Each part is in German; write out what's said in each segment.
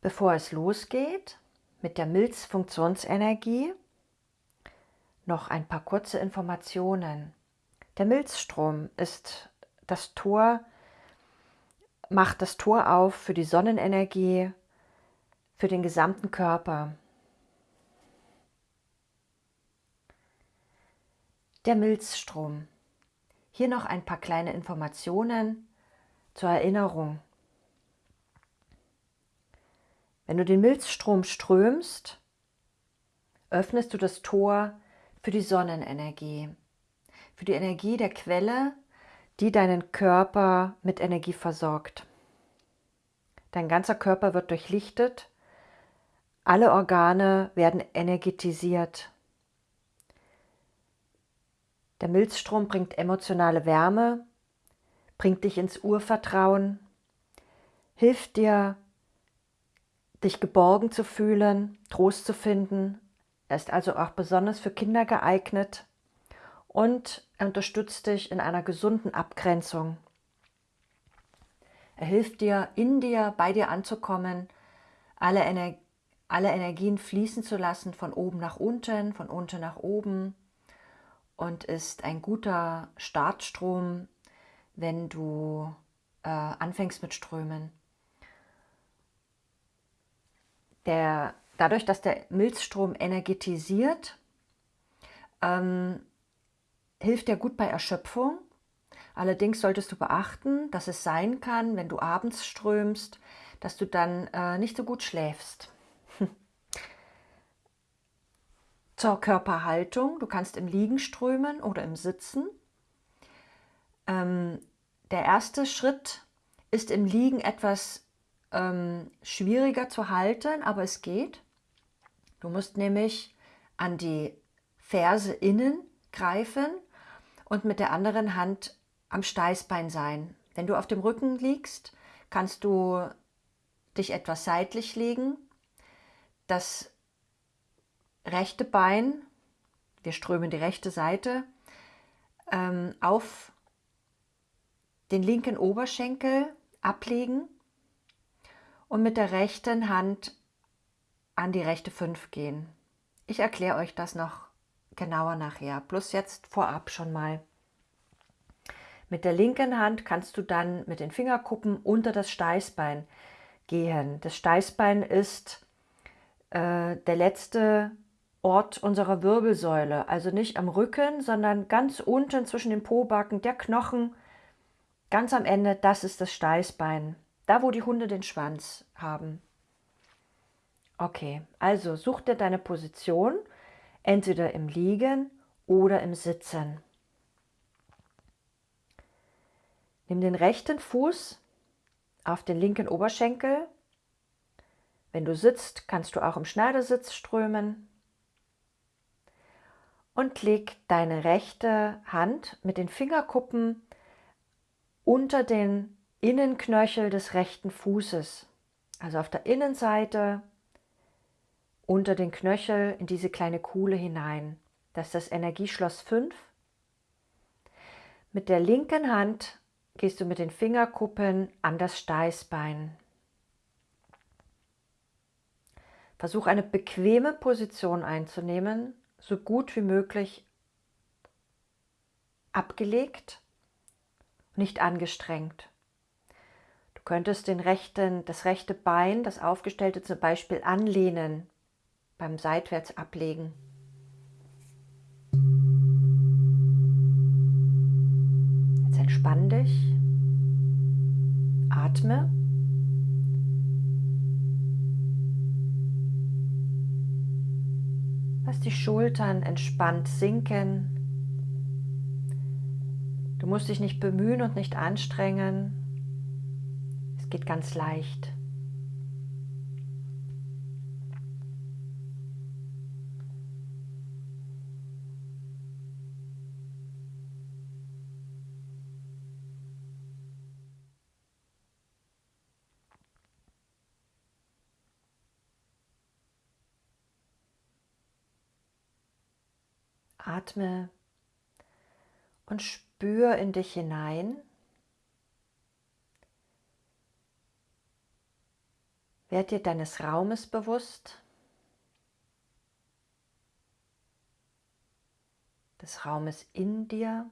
Bevor es losgeht mit der Milzfunktionsenergie, noch ein paar kurze Informationen. Der Milzstrom ist das Tor, macht das Tor auf für die Sonnenenergie, für den gesamten Körper. Der Milzstrom. Hier noch ein paar kleine Informationen zur Erinnerung. Wenn du den Milzstrom strömst, öffnest du das Tor für die Sonnenenergie, für die Energie der Quelle, die deinen Körper mit Energie versorgt. Dein ganzer Körper wird durchlichtet, alle Organe werden energetisiert. Der Milzstrom bringt emotionale Wärme, bringt dich ins Urvertrauen, hilft dir, dich geborgen zu fühlen, Trost zu finden. Er ist also auch besonders für Kinder geeignet und er unterstützt dich in einer gesunden Abgrenzung. Er hilft dir, in dir, bei dir anzukommen, alle, Ener alle Energien fließen zu lassen, von oben nach unten, von unten nach oben und ist ein guter Startstrom, wenn du äh, anfängst mit Strömen. Der, dadurch, dass der Milzstrom energetisiert, ähm, hilft er gut bei Erschöpfung. Allerdings solltest du beachten, dass es sein kann, wenn du abends strömst, dass du dann äh, nicht so gut schläfst. Zur Körperhaltung. Du kannst im Liegen strömen oder im Sitzen. Ähm, der erste Schritt ist im Liegen etwas ähm, schwieriger zu halten, aber es geht. Du musst nämlich an die Ferse innen greifen und mit der anderen Hand am Steißbein sein. Wenn du auf dem Rücken liegst, kannst du dich etwas seitlich legen, das rechte Bein, wir strömen die rechte Seite, ähm, auf den linken Oberschenkel ablegen und mit der rechten Hand an die rechte 5 gehen. Ich erkläre euch das noch genauer nachher, plus jetzt vorab schon mal. Mit der linken Hand kannst du dann mit den Fingerkuppen unter das Steißbein gehen. Das Steißbein ist äh, der letzte Ort unserer Wirbelsäule, also nicht am Rücken, sondern ganz unten zwischen den Pobacken, der Knochen, ganz am Ende, das ist das Steißbein. Da, wo die Hunde den Schwanz haben. Okay, also such dir deine Position, entweder im Liegen oder im Sitzen. Nimm den rechten Fuß auf den linken Oberschenkel. Wenn du sitzt, kannst du auch im Schneidersitz strömen. Und leg deine rechte Hand mit den Fingerkuppen unter den Innenknöchel des rechten Fußes, also auf der Innenseite unter den Knöchel in diese kleine Kuhle hinein. Das ist das Energieschloss 5. Mit der linken Hand gehst du mit den Fingerkuppen an das Steißbein. Versuch eine bequeme Position einzunehmen, so gut wie möglich abgelegt, nicht angestrengt könntest den rechten, das rechte Bein, das aufgestellte zum Beispiel anlehnen, beim Seitwärts ablegen. Jetzt entspann dich, atme. Lass die Schultern entspannt sinken. Du musst dich nicht bemühen und nicht anstrengen geht ganz leicht. Atme und spür in dich hinein. Werd dir deines Raumes bewusst, des Raumes in dir.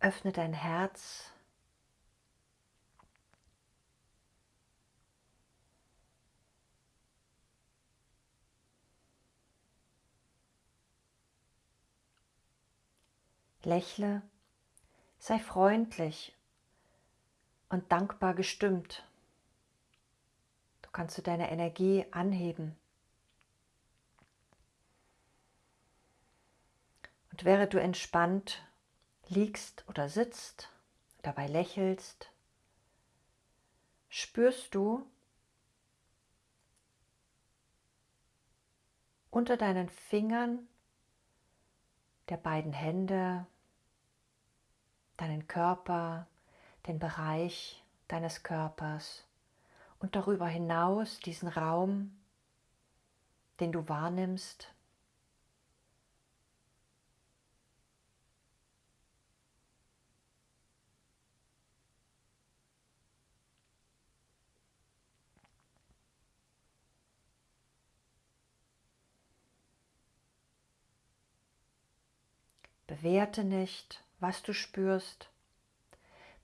Öffne dein Herz. Lächle, sei freundlich und dankbar gestimmt. Du kannst du deine Energie anheben. Und während du entspannt liegst oder sitzt, dabei lächelst, spürst du unter deinen Fingern der beiden Hände deinen Körper, den Bereich deines Körpers und darüber hinaus diesen Raum, den du wahrnimmst. Bewerte nicht, was du spürst.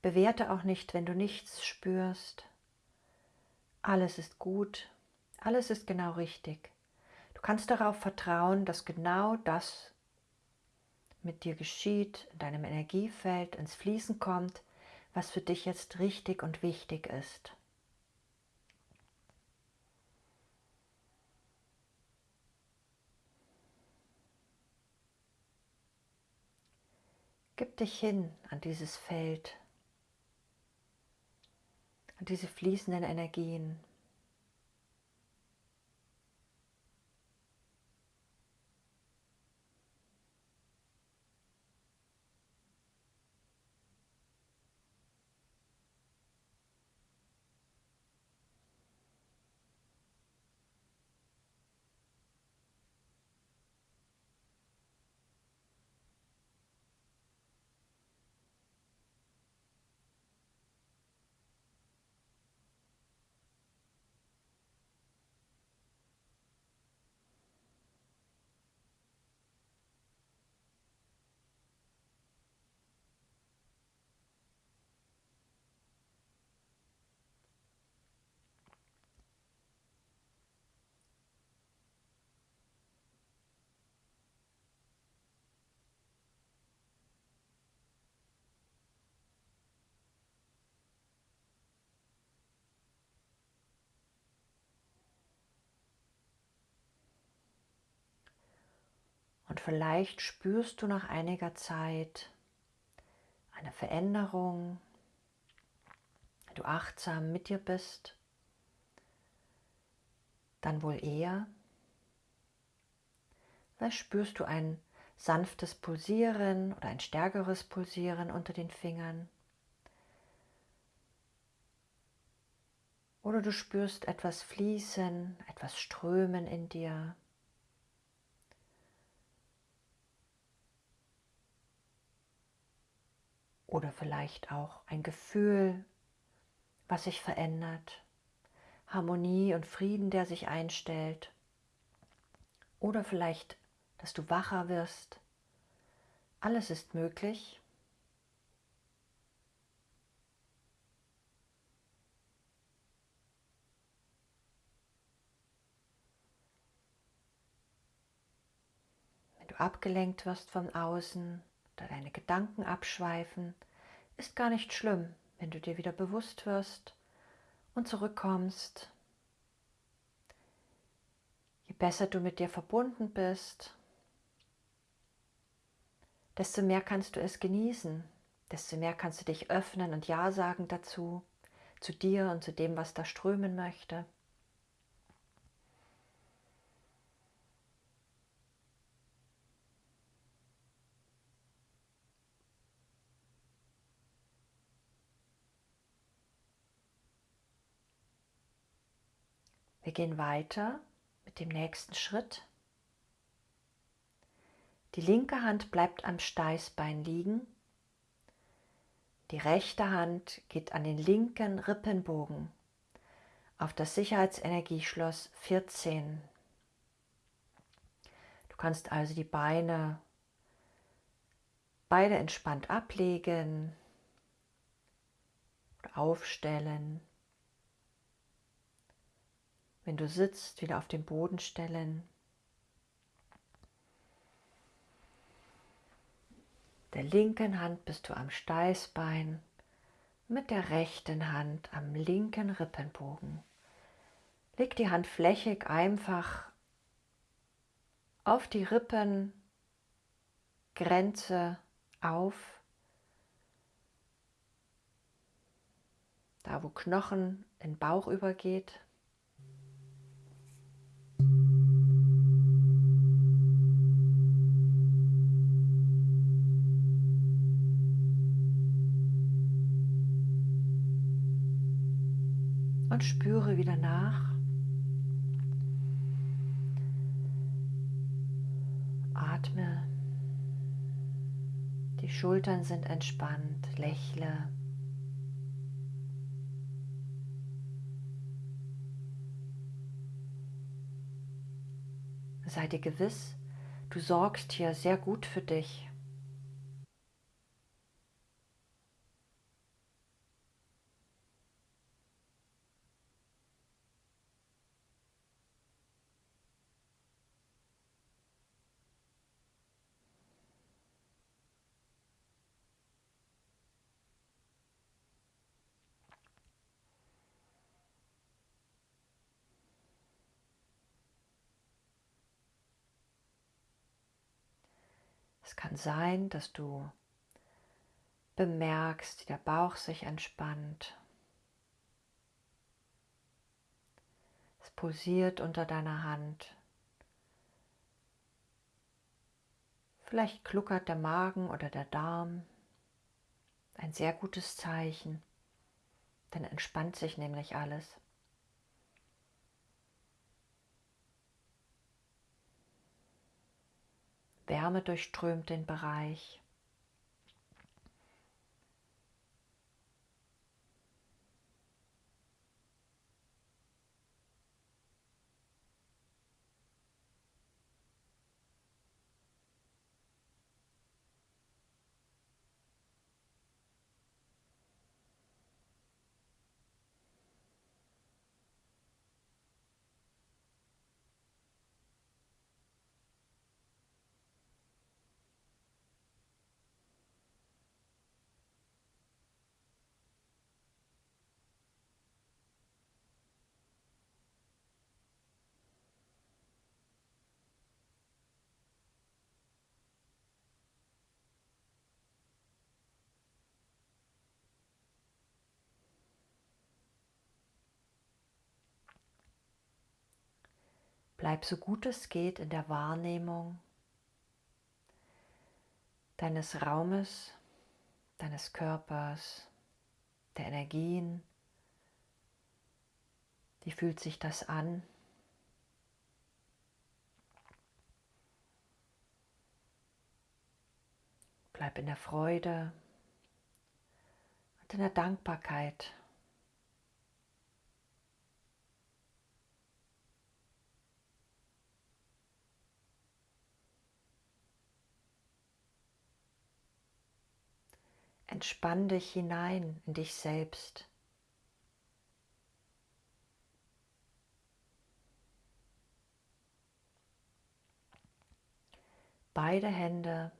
Bewerte auch nicht, wenn du nichts spürst. Alles ist gut, alles ist genau richtig. Du kannst darauf vertrauen, dass genau das mit dir geschieht, in deinem Energiefeld ins Fließen kommt, was für dich jetzt richtig und wichtig ist. Gib dich hin an dieses Feld, an diese fließenden Energien. Vielleicht spürst du nach einiger Zeit eine Veränderung, wenn du achtsam mit dir bist, dann wohl eher. Vielleicht spürst du ein sanftes Pulsieren oder ein stärkeres Pulsieren unter den Fingern. Oder du spürst etwas fließen, etwas strömen in dir. Oder vielleicht auch ein Gefühl, was sich verändert. Harmonie und Frieden, der sich einstellt. Oder vielleicht, dass du wacher wirst. Alles ist möglich. Wenn du abgelenkt wirst von außen, oder deine Gedanken abschweifen, ist gar nicht schlimm, wenn du dir wieder bewusst wirst und zurückkommst. Je besser du mit dir verbunden bist, desto mehr kannst du es genießen, desto mehr kannst du dich öffnen und Ja sagen dazu, zu dir und zu dem, was da strömen möchte. Gehen weiter mit dem nächsten Schritt. Die linke Hand bleibt am Steißbein liegen. Die rechte Hand geht an den linken Rippenbogen auf das Sicherheitsenergieschloss 14. Du kannst also die Beine beide entspannt ablegen aufstellen. Wenn du sitzt, wieder auf den Boden stellen. Der linken Hand bist du am Steißbein, mit der rechten Hand am linken Rippenbogen. Leg die Hand flächig einfach auf die Rippengrenze auf, da wo Knochen in Bauch übergeht. Und spüre wieder nach. Atme. Die Schultern sind entspannt. Lächle. Sei dir gewiss, du sorgst hier sehr gut für dich. Es kann sein, dass du bemerkst, wie der Bauch sich entspannt. Es pulsiert unter deiner Hand. Vielleicht kluckert der Magen oder der Darm. Ein sehr gutes Zeichen. Dann entspannt sich nämlich alles. Wärme durchströmt den Bereich. Bleib so gut es geht in der Wahrnehmung deines Raumes, deines Körpers, der Energien. Wie fühlt sich das an? Bleib in der Freude und in der Dankbarkeit Entspann dich hinein in dich selbst. Beide Hände,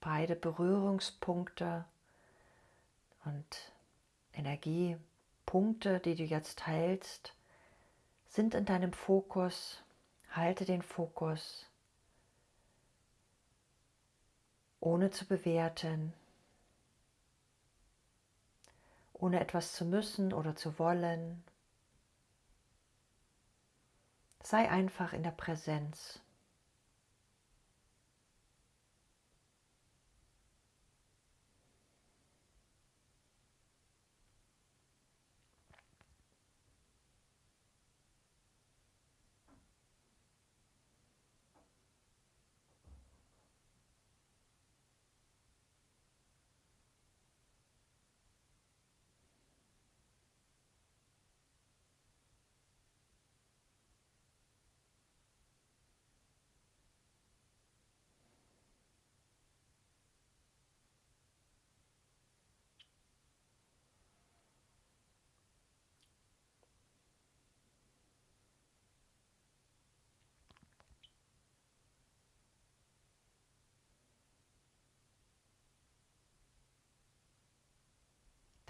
beide Berührungspunkte und Energiepunkte, die du jetzt hältst, sind in deinem Fokus. Halte den Fokus, ohne zu bewerten, ohne etwas zu müssen oder zu wollen. Sei einfach in der Präsenz.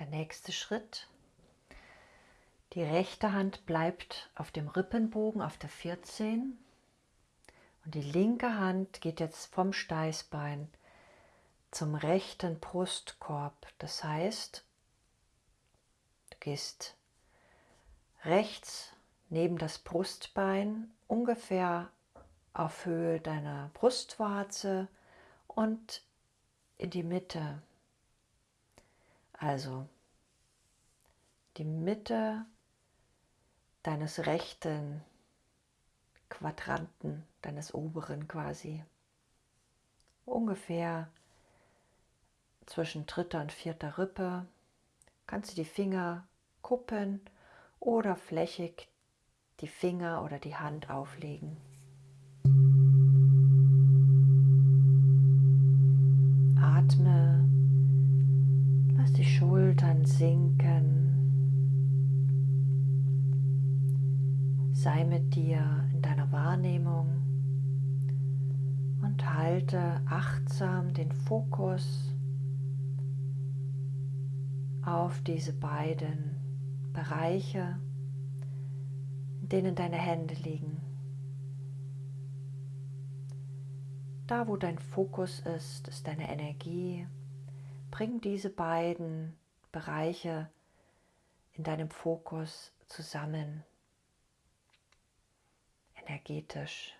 Der nächste Schritt. Die rechte Hand bleibt auf dem Rippenbogen auf der 14 und die linke Hand geht jetzt vom Steißbein zum rechten Brustkorb. Das heißt, du gehst rechts neben das Brustbein ungefähr auf Höhe deiner Brustwarze und in die Mitte. Also die Mitte deines rechten Quadranten, deines oberen quasi. Ungefähr zwischen dritter und vierter Rippe kannst du die Finger kuppen oder flächig die Finger oder die Hand auflegen. Atme, lass die Schultern sinken. Sei mit dir in deiner Wahrnehmung und halte achtsam den Fokus auf diese beiden Bereiche, in denen deine Hände liegen. Da, wo dein Fokus ist, ist deine Energie. Bring diese beiden Bereiche in deinem Fokus zusammen energetisch.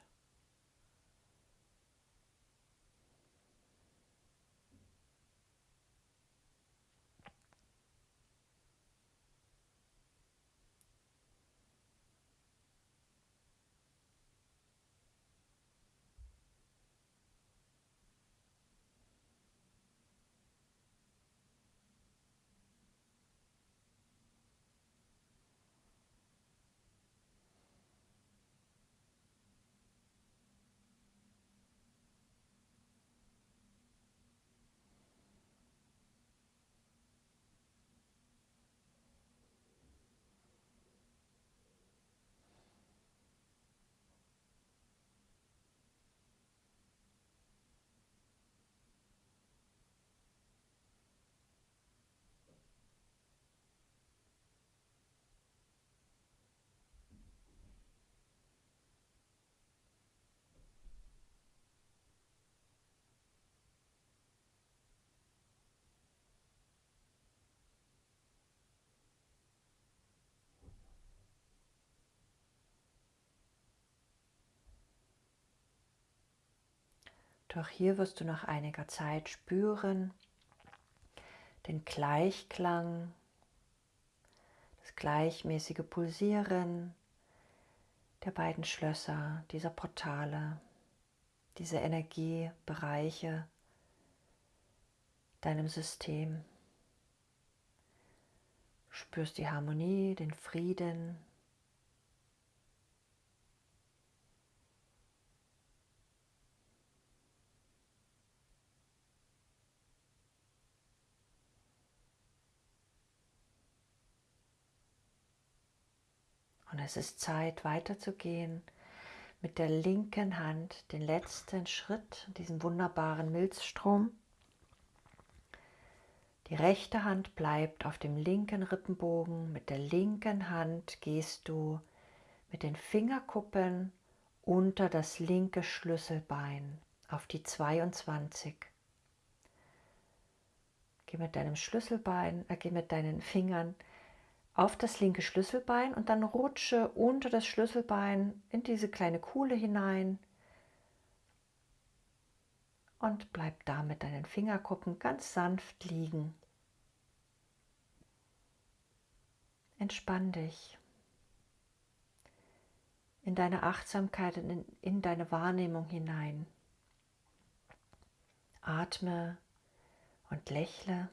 Doch hier wirst du nach einiger Zeit spüren den Gleichklang, das gleichmäßige Pulsieren der beiden Schlösser, dieser Portale, diese Energiebereiche deinem System. spürst die Harmonie, den Frieden, Und es ist Zeit weiterzugehen mit der linken Hand den letzten Schritt, diesen wunderbaren Milzstrom. Die rechte Hand bleibt auf dem linken Rippenbogen. Mit der linken Hand gehst du mit den Fingerkuppen unter das linke Schlüsselbein auf die 22. Geh mit deinem Schlüsselbein, äh, geh mit deinen Fingern auf das linke Schlüsselbein und dann rutsche unter das Schlüsselbein in diese kleine Kuhle hinein und bleib da mit deinen Fingerkuppen ganz sanft liegen. Entspann dich in deine Achtsamkeit und in, in deine Wahrnehmung hinein. Atme und lächle.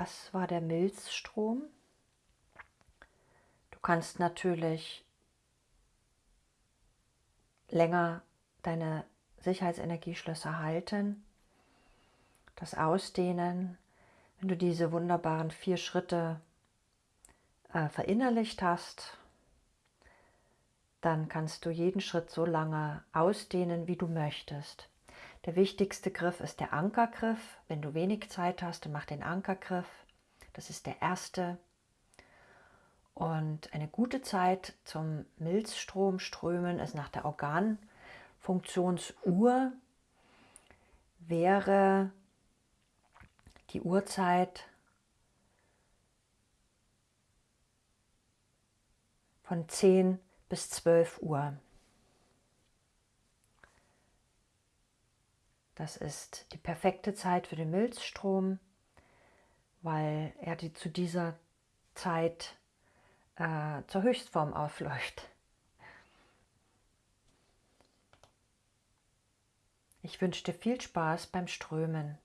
Das war der Milzstrom. Du kannst natürlich länger deine Sicherheitsenergieschlösser halten, das Ausdehnen, wenn du diese wunderbaren vier Schritte äh, verinnerlicht hast, dann kannst du jeden Schritt so lange ausdehnen, wie du möchtest. Der wichtigste Griff ist der Ankergriff. Wenn du wenig Zeit hast, dann mach den Ankergriff. Das ist der erste. Und eine gute Zeit zum Milzstrom strömen ist nach der Organfunktionsuhr wäre die Uhrzeit von 10 bis 12 Uhr. Das ist die perfekte Zeit für den Milzstrom, weil er die zu dieser Zeit äh, zur Höchstform aufläuft. Ich wünsche dir viel Spaß beim Strömen.